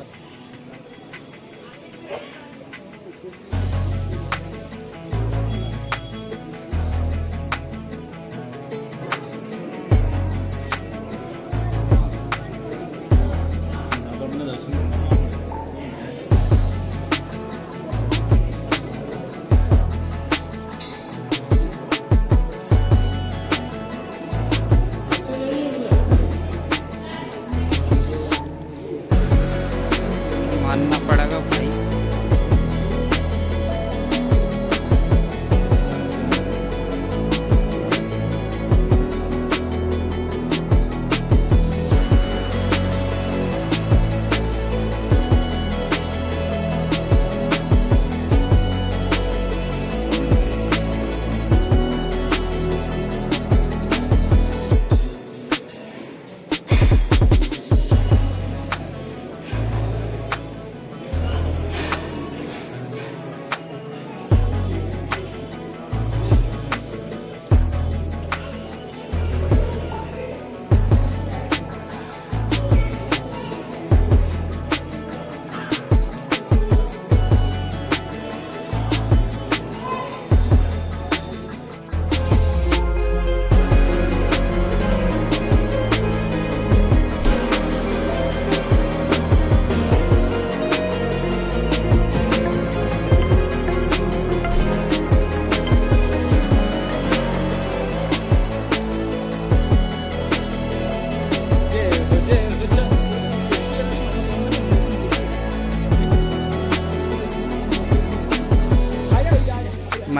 up. मानना पड़ेगा भाई।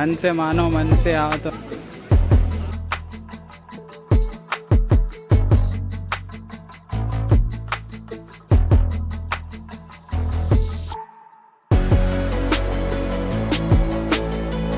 मन से मानो मन से आओ तो